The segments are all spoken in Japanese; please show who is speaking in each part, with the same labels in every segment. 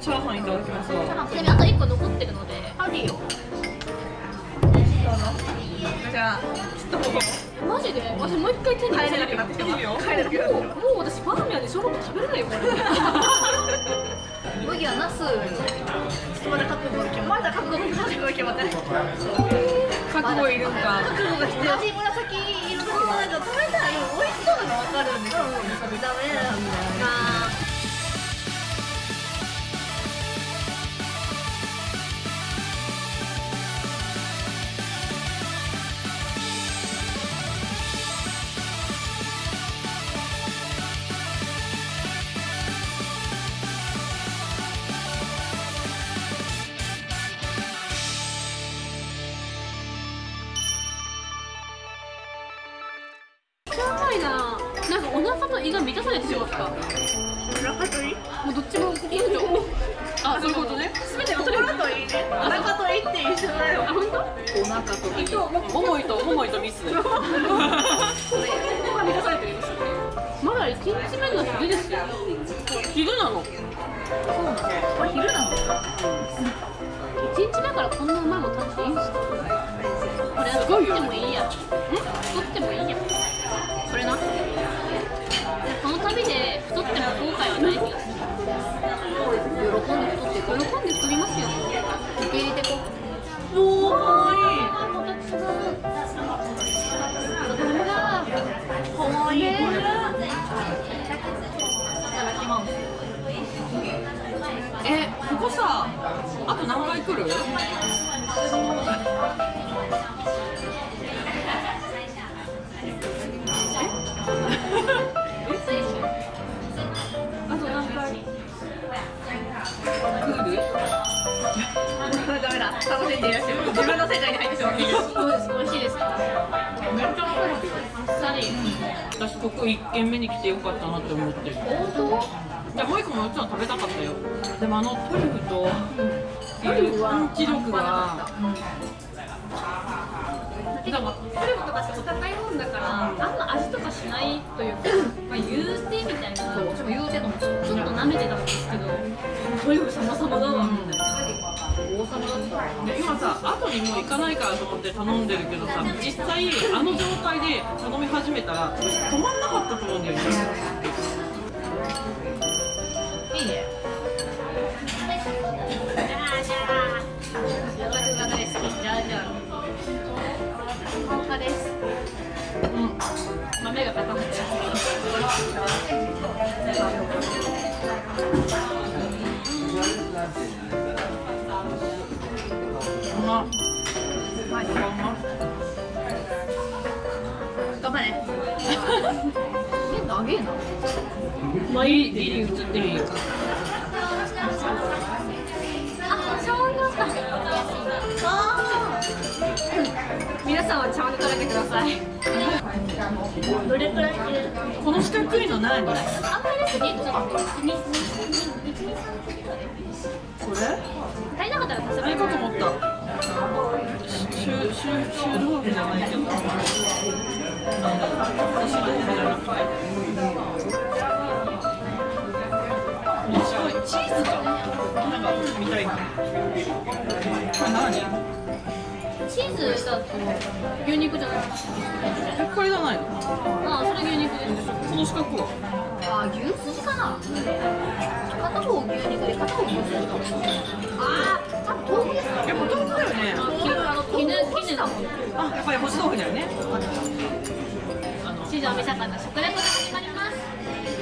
Speaker 1: チャーハンいただきます。わ
Speaker 2: ちなみにあと1個残ってるので。
Speaker 3: ありよ。
Speaker 1: じゃあちょっと
Speaker 2: マジで？私もう一回手に入
Speaker 1: 帰れなくなってきてます
Speaker 2: もうもう私バーミヤンで小籠包食べれないよこれ。
Speaker 3: 麦はナス。まだ覚悟が決ままだ覚悟覚悟が決まってない。
Speaker 1: 覚悟いるんか。
Speaker 3: 覚悟が必要紫紫色のなんか食べたら美味しそうなの分かるんで。すけどダメなんだよな
Speaker 2: かお腹と胃が満たされてしまったも
Speaker 3: お腹といいう
Speaker 2: どっちもいいとあそういうことね。全てが取れる。
Speaker 3: といいね。お腹といいって一緒だよ。
Speaker 2: あ本当？
Speaker 1: お腹と胃桃井と桃井とミス。
Speaker 2: ここが満たされてるんですよ。まだ1日目の昼ですよ。
Speaker 1: 昼なの。
Speaker 3: そうなのこれ昼なの
Speaker 2: 1日目からこんなうまいもん食べていいんですかこれ作ってもいいや。ん？作ってもいい
Speaker 1: えここさあと何回来る？あと何回？来る？
Speaker 3: ダメだ楽しんでいらっしゃる。自分の世界に入ってしまっている
Speaker 2: どうですか美味しいです。か
Speaker 1: めっちゃわかるよ
Speaker 2: あっさり
Speaker 1: 私ここ1軒目に来てよかったなって思ってる。
Speaker 2: 本
Speaker 1: いやもう一個ももちろん食べたかったよ。でもあのトリュフと
Speaker 3: トリュフは
Speaker 1: パンチ力が。
Speaker 2: 当なんかトリュフとかってお高いもんだからあんま味とかしないというか まあ言うてみたいな。
Speaker 3: そう私も言うてたもん。
Speaker 2: ちょっと舐めてたんですけどトリュフ様々だわ。みたいな
Speaker 3: 王様だった
Speaker 1: で今さ後にもう行かないからと思って頼んでるけどさ実際あの状態で頼み始めたら止まんなかったと思うんだよね
Speaker 3: 頑張れ。え長えな。
Speaker 1: まあいいギリ映ってる
Speaker 2: さんは茶碗で食べてください。
Speaker 3: ーどれくらい
Speaker 1: この四角いの何これ
Speaker 2: あんまりですねちょっと二二二二足りなかったら足せばいい
Speaker 1: あれかと思ったシュシュシュ豆腐じゃないけどあの干し豆腐じゃなくて面白いチーズかなんかみたいなこれ何
Speaker 2: チーズだと牛肉じゃないですか
Speaker 1: えこれじゃないの？
Speaker 2: あそれ牛肉です。
Speaker 1: この四角は？
Speaker 3: あ牛すじかな？片方牛肉で片方牛すじかも。あー多分豆腐ですか
Speaker 1: やっぱ豆腐だよね。
Speaker 2: 絹絹絹だもん。
Speaker 1: あやっぱり干し豆腐だよね。あの
Speaker 2: 地上見盛んな食レポで始まります。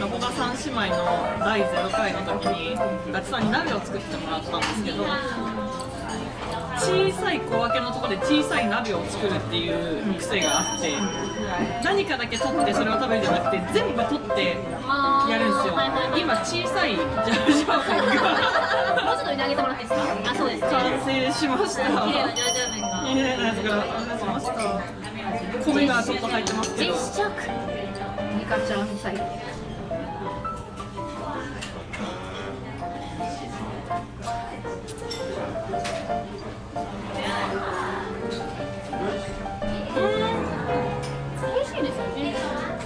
Speaker 1: ラボガ三姉妹の第0回の時にガチさんに鍋を作ってもらったんですけど小さい小分けのところで小さい鍋を作るっていう癖があって何かだけ取ってそれを食べるんじゃなくて全部取ってやるんですよ。
Speaker 2: はいはいはい。
Speaker 1: 今小さいジャージャー麺が
Speaker 2: もうちょっと上げてもらっていいですか？あそうです
Speaker 1: 完成しました。
Speaker 2: 綺麗なジャージャー麺が。
Speaker 1: 綺麗なやつが完成しました米がちょっと入ってますけど。
Speaker 2: 実食
Speaker 3: ニカちゃん最後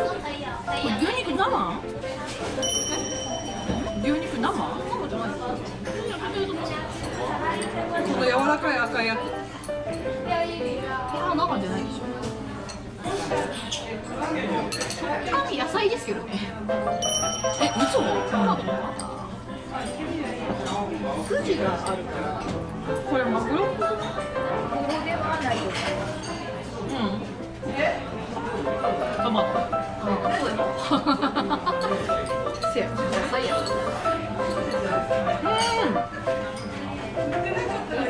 Speaker 1: 牛肉生牛肉生
Speaker 2: そうじゃないですか
Speaker 1: この柔らかい赤いやつ
Speaker 3: あ中じゃないでしょ食感野菜ですけどね
Speaker 1: え嘘
Speaker 3: 筋がある
Speaker 1: これ
Speaker 3: やせや野菜や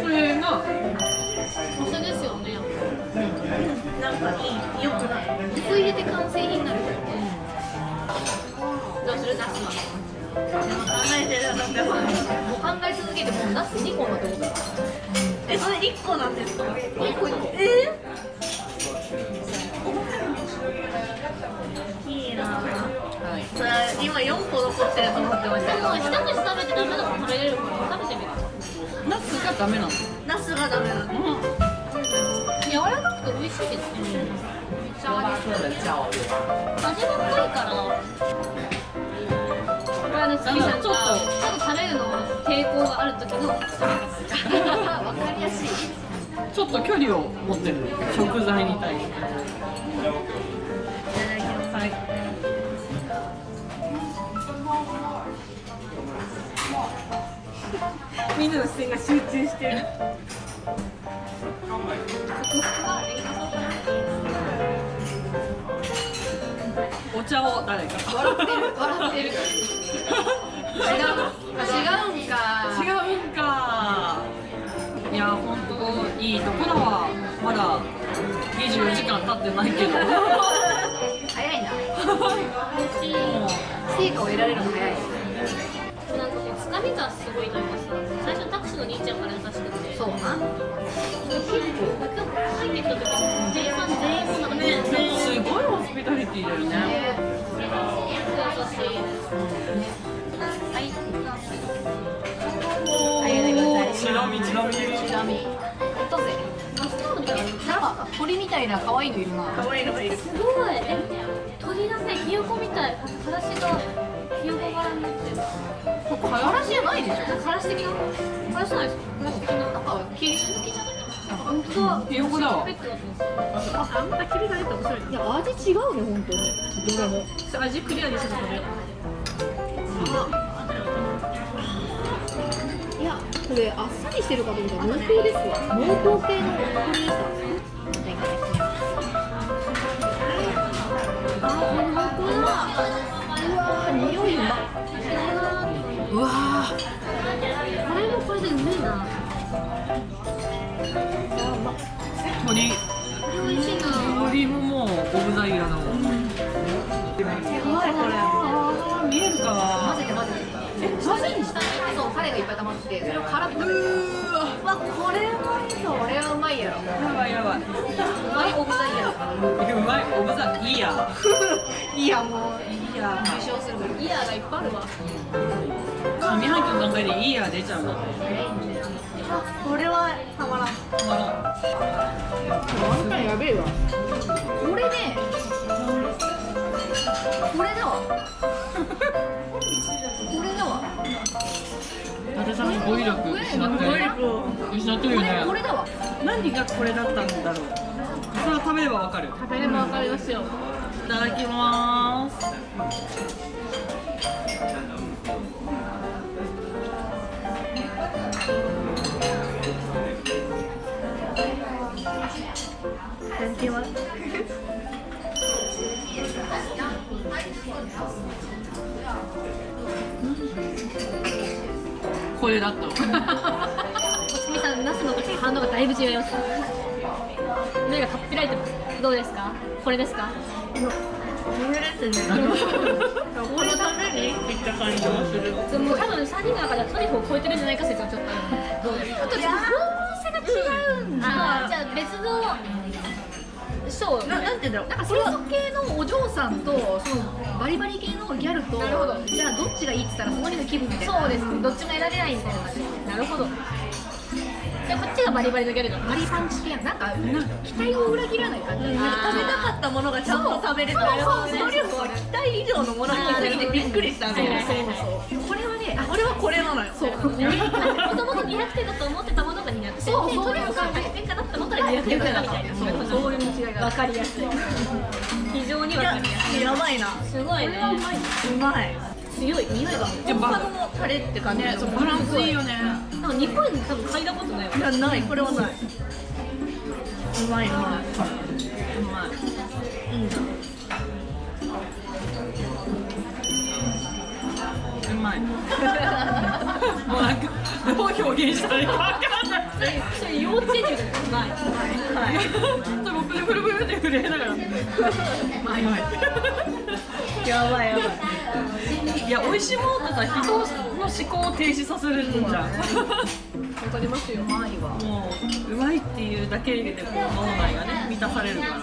Speaker 1: これが
Speaker 2: お酢ですよね
Speaker 3: なんかいい。よくない
Speaker 2: 水入れて完成品になるどうするナスは
Speaker 3: 考えてもう考え続けてもうナス2個のって。ことえそれ1個なんですか？1個1個えい今4個残ってると思ってましたけど。
Speaker 2: 一口食べてダメなの食べれるから食べてみる。
Speaker 1: ナスがダメなの。
Speaker 3: ナスがダメなの。
Speaker 2: 柔らかくて美味しいですね。めっちゃ味味が濃いからこれはねすみさんがちょっと食べるの抵抗がある時の
Speaker 3: わかりやすい。
Speaker 1: ちょっと距離を持ってる食材に対して。はい
Speaker 3: みんなの視線が集中してる。
Speaker 1: お茶を誰か。
Speaker 3: 笑ってる。笑ってる。違う。違うんか
Speaker 1: 違うんか。いや本当いいところはまだ24時間経ってないけど。
Speaker 3: 早いな。成果を得られるの早い。
Speaker 2: なんかもうつかみがすごいというかさ最初タクシーの兄ちゃんから優しくて。
Speaker 3: そう。な
Speaker 2: 結構入ってきた時店員さん全員もなんかね
Speaker 1: すごいホスピタリティだよね。
Speaker 2: いはい
Speaker 3: ありがとうございます。
Speaker 1: ちなみちなみ
Speaker 3: ちなみに。ほっとぜ
Speaker 2: な
Speaker 3: なんか鳥みたいな可愛いのいるな可愛いのがいる
Speaker 2: すごいえ鳥だねひよこみたいからしがひよこ柄になってる
Speaker 3: ここからしじゃないでしょ
Speaker 2: なんからし的なからしじゃないですかからし的な
Speaker 3: なんか切り
Speaker 2: 抜きじゃない本当だ。
Speaker 1: ひよこだ。わ
Speaker 3: あんな切りが出て面白いいや味違うね本当にどれも
Speaker 2: 味クリアにしてたこれ
Speaker 3: いやこれあっさりしてるかと思ったら濃厚ですわ濃厚系のクリーさあこれ濃厚だ。匂いうま
Speaker 1: うわ
Speaker 2: これもこれでうめえな
Speaker 1: ー鳥
Speaker 2: これ美味しいな
Speaker 1: 鳥ももうオブザイヤーだもん
Speaker 3: うまいこれ
Speaker 1: あー見えるか
Speaker 3: 混ぜて混ぜてえ混ぜにしたそうタレがいっぱい溜まっててそれを絡めて
Speaker 1: うわ
Speaker 3: これうまいぞこれはうまいやろ
Speaker 1: やばいやばい。
Speaker 3: うまいオブザイヤー
Speaker 1: うまい、オブザイヤ
Speaker 3: いやもう
Speaker 1: ー。いや
Speaker 3: 受賞する
Speaker 2: がいっぱいあるわ
Speaker 1: 上半期の段階でいいや出ちゃうの。
Speaker 3: これはたまらん
Speaker 1: たまらん
Speaker 3: あんたやべえわこれねこれだわこれだわ
Speaker 1: 伊達さんの語彙力失ってる。失ってるよ
Speaker 3: これこれ
Speaker 1: ね。
Speaker 3: だわ
Speaker 1: 何がこれだったんだろう？それは食べればわかる。
Speaker 2: 食べればわかりますよ
Speaker 1: いただきます。これだった
Speaker 2: 反応がだいぶ違います。目がかっぴらいてます。どうですか？これですか？
Speaker 3: これですねこのためにいった感じもする。
Speaker 2: でも多分3人の中ではトリュフを超えてるんじゃないか説はちょっとある。どうですか？
Speaker 3: あとちょっと方向性が違う。んだ
Speaker 2: あーじゃあ別のそう
Speaker 3: ななんて言うんだろう。なんか清楚系のお嬢さんとそのバリバリ系のギャルと
Speaker 2: なるほど。
Speaker 3: じゃあどっちがいいって言ったらその日の気分みたいな。
Speaker 2: そうですね。どっちも選べないみたいな。感じなるほどじゃあこっちがバリバリのギャルだ
Speaker 3: バリパンチ系なんか期待を裏切らない感じ、
Speaker 2: ん
Speaker 3: なんか食べたかったものがちゃんと食べれた
Speaker 2: そうそうそう
Speaker 3: トリュフは期待以上のものに気づいてびっくりしたんで
Speaker 2: はいはいはい
Speaker 3: そうそうこれはねあこれはこれなのよそう
Speaker 2: もともと200点だと思ってたものが200点で
Speaker 3: そうそう
Speaker 2: とりあえず100点かなって思ったら200点だったみたいな
Speaker 3: そうそういう違いが
Speaker 2: わかりやすい非常にわかりやすい
Speaker 3: やばいな。
Speaker 2: すごい。ね
Speaker 3: うまい。
Speaker 2: 強い。匂いが。
Speaker 3: 本場のタレって感じ
Speaker 1: ねバランスいいよね。
Speaker 2: なんか日本に多分嗅いだことないわ。
Speaker 3: いやない。これはない。うまいうまい。う
Speaker 1: まい。
Speaker 3: うん
Speaker 1: うまい。もうなんかどう表現したらいいか分かんない。
Speaker 2: それ幼稚園児でうまい。
Speaker 3: はい。
Speaker 1: ちょっと僕でブルブルって震えながら。まい。まい
Speaker 3: やばいやばい。
Speaker 1: いや美味しいものってさ人の思考を停止させるんじゃん。
Speaker 3: わかりますよ。うまいわ
Speaker 1: もううまいっていうだけでこう脳内がね満たされるから